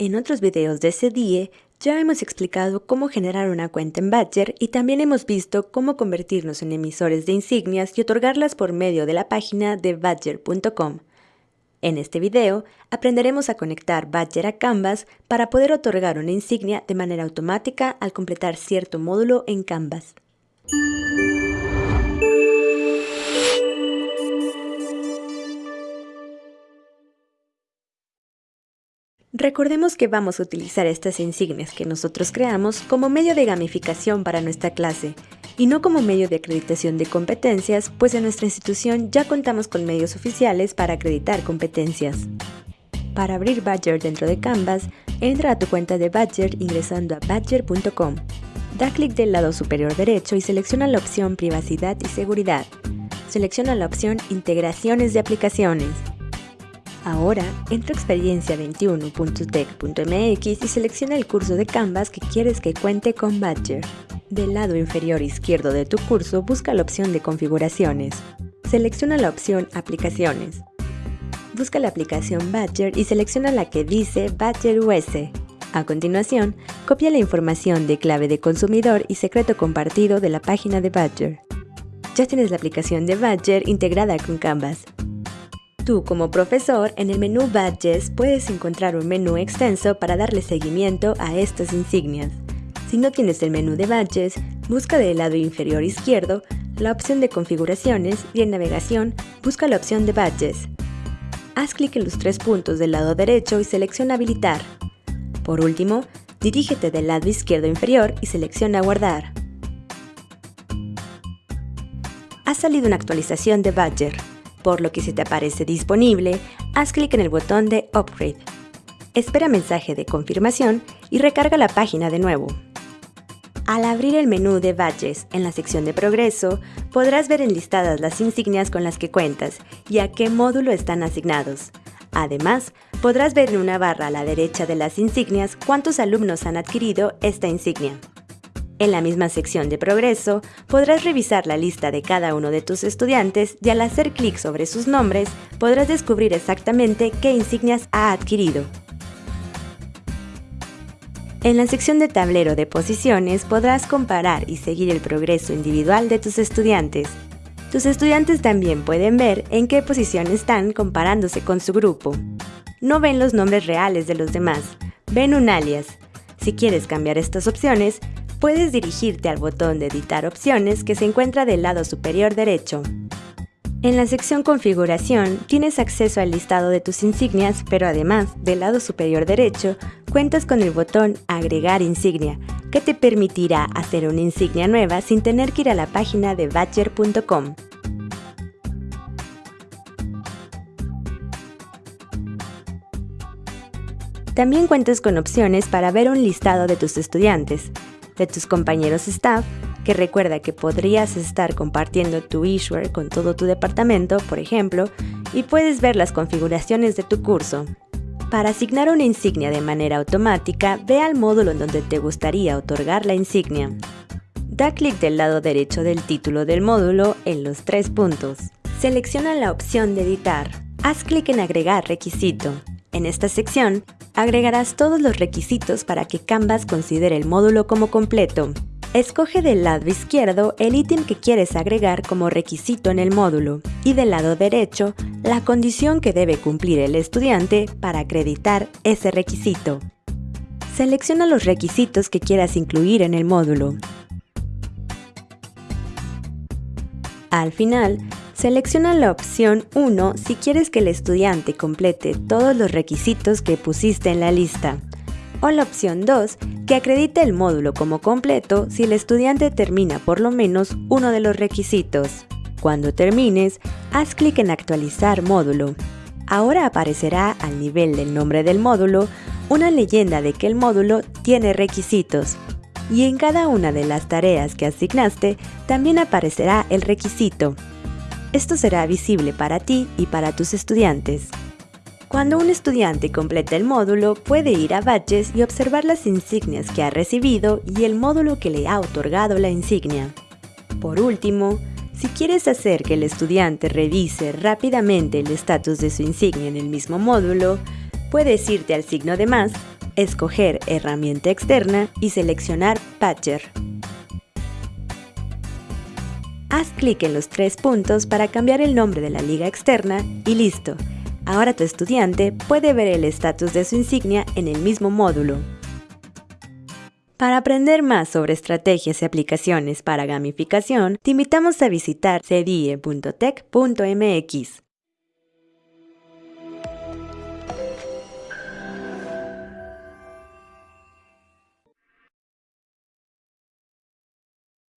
En otros videos de CDIE ya hemos explicado cómo generar una cuenta en Badger y también hemos visto cómo convertirnos en emisores de insignias y otorgarlas por medio de la página de badger.com. En este video aprenderemos a conectar Badger a Canvas para poder otorgar una insignia de manera automática al completar cierto módulo en Canvas. Recordemos que vamos a utilizar estas insignias que nosotros creamos como medio de gamificación para nuestra clase y no como medio de acreditación de competencias, pues en nuestra institución ya contamos con medios oficiales para acreditar competencias. Para abrir Badger dentro de Canvas, entra a tu cuenta de Badger ingresando a badger.com. Da clic del lado superior derecho y selecciona la opción Privacidad y Seguridad. Selecciona la opción Integraciones de aplicaciones. Ahora, entra a experiencia21.tech.mx y selecciona el curso de Canvas que quieres que cuente con Badger. Del lado inferior izquierdo de tu curso, busca la opción de configuraciones. Selecciona la opción Aplicaciones. Busca la aplicación Badger y selecciona la que dice Badger US. A continuación, copia la información de clave de consumidor y secreto compartido de la página de Badger. Ya tienes la aplicación de Badger integrada con Canvas. Tú como profesor, en el menú Badges puedes encontrar un menú extenso para darle seguimiento a estas insignias. Si no tienes el menú de Badges, busca del lado inferior izquierdo la opción de configuraciones y en navegación busca la opción de Badges. Haz clic en los tres puntos del lado derecho y selecciona Habilitar. Por último, dirígete del lado izquierdo inferior y selecciona Guardar. Ha salido una actualización de Badger por lo que si te aparece disponible, haz clic en el botón de Upgrade. Espera mensaje de confirmación y recarga la página de nuevo. Al abrir el menú de Badges en la sección de Progreso, podrás ver enlistadas las insignias con las que cuentas y a qué módulo están asignados. Además, podrás ver en una barra a la derecha de las insignias cuántos alumnos han adquirido esta insignia. En la misma sección de progreso, podrás revisar la lista de cada uno de tus estudiantes y al hacer clic sobre sus nombres, podrás descubrir exactamente qué insignias ha adquirido. En la sección de tablero de posiciones podrás comparar y seguir el progreso individual de tus estudiantes. Tus estudiantes también pueden ver en qué posición están comparándose con su grupo. No ven los nombres reales de los demás, ven un alias. Si quieres cambiar estas opciones, puedes dirigirte al botón de editar opciones que se encuentra del lado superior derecho. En la sección configuración tienes acceso al listado de tus insignias, pero además, del lado superior derecho, cuentas con el botón agregar insignia, que te permitirá hacer una insignia nueva sin tener que ir a la página de badger.com. También cuentas con opciones para ver un listado de tus estudiantes, de tus compañeros staff, que recuerda que podrías estar compartiendo tu issuer con todo tu departamento, por ejemplo, y puedes ver las configuraciones de tu curso. Para asignar una insignia de manera automática, ve al módulo en donde te gustaría otorgar la insignia. Da clic del lado derecho del título del módulo en los tres puntos. Selecciona la opción de editar. Haz clic en agregar requisito. En esta sección, agregarás todos los requisitos para que Canvas considere el módulo como completo. Escoge del lado izquierdo el ítem que quieres agregar como requisito en el módulo y del lado derecho la condición que debe cumplir el estudiante para acreditar ese requisito. Selecciona los requisitos que quieras incluir en el módulo. Al final, Selecciona la opción 1 si quieres que el estudiante complete todos los requisitos que pusiste en la lista, o la opción 2 que acredite el módulo como completo si el estudiante termina por lo menos uno de los requisitos. Cuando termines, haz clic en Actualizar módulo. Ahora aparecerá al nivel del nombre del módulo una leyenda de que el módulo tiene requisitos. Y en cada una de las tareas que asignaste también aparecerá el requisito. Esto será visible para ti y para tus estudiantes. Cuando un estudiante completa el módulo, puede ir a Badges y observar las insignias que ha recibido y el módulo que le ha otorgado la insignia. Por último, si quieres hacer que el estudiante revise rápidamente el estatus de su insignia en el mismo módulo, puedes irte al signo de más escoger herramienta externa y seleccionar Patcher. Haz clic en los tres puntos para cambiar el nombre de la liga externa y listo. Ahora tu estudiante puede ver el estatus de su insignia en el mismo módulo. Para aprender más sobre estrategias y aplicaciones para gamificación, te invitamos a visitar cedie.tech.mx.